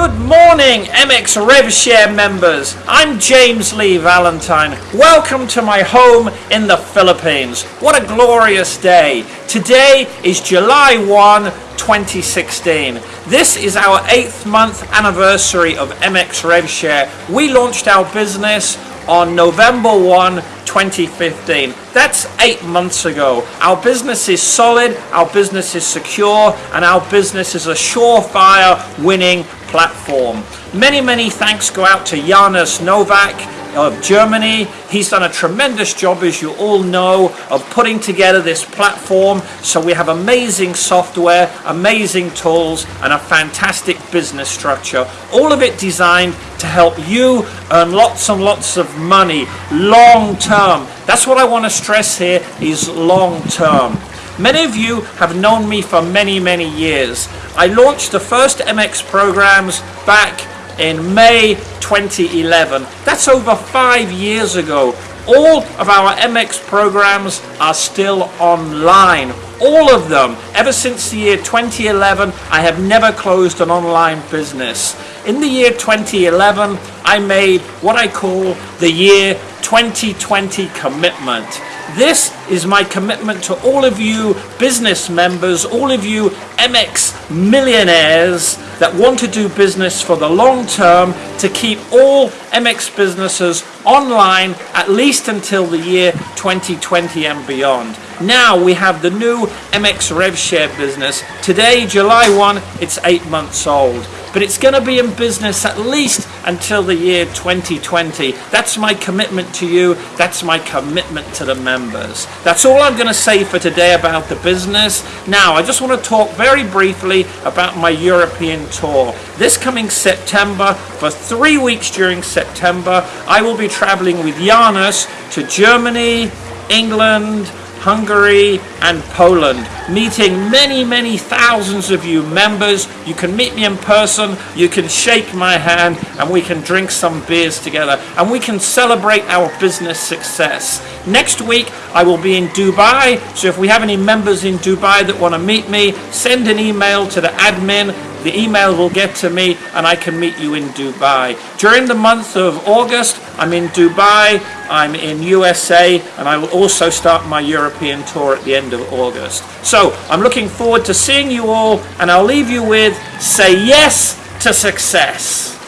Good morning, MX RevShare members. I'm James Lee Valentine. Welcome to my home in the Philippines. What a glorious day. Today is July 1, 2016. This is our eighth month anniversary of MX RevShare. We launched our business on November 1, 2015. That's eight months ago. Our business is solid, our business is secure, and our business is a surefire winning platform. Many, many thanks go out to Janus Novak of Germany. He's done a tremendous job, as you all know, of putting together this platform. So we have amazing software, amazing tools, and a fantastic business structure. All of it designed to help you earn lots and lots of money long term. That's what I want to stress here is long term. Many of you have known me for many, many years. I launched the first MX programs back in May 2011. That's over five years ago. All of our MX programs are still online. All of them. Ever since the year 2011, I have never closed an online business. In the year 2011, I made what I call the year 2020 commitment. This is my commitment to all of you business members, all of you MX millionaires that want to do business for the long term to keep all MX businesses online at least until the year 2020 and beyond. Now we have the new MX RevShare business. Today, July 1, it's eight months old but it's going to be in business at least until the year 2020. That's my commitment to you. That's my commitment to the members. That's all I'm going to say for today about the business. Now, I just want to talk very briefly about my European tour. This coming September, for three weeks during September, I will be traveling with Janus to Germany, England, Hungary and Poland, meeting many, many thousands of you members. You can meet me in person, you can shake my hand, and we can drink some beers together, and we can celebrate our business success. Next week, I will be in Dubai, so if we have any members in Dubai that want to meet me, send an email to the admin the email will get to me and I can meet you in Dubai. During the month of August, I'm in Dubai, I'm in USA, and I will also start my European tour at the end of August. So I'm looking forward to seeing you all, and I'll leave you with say yes to success.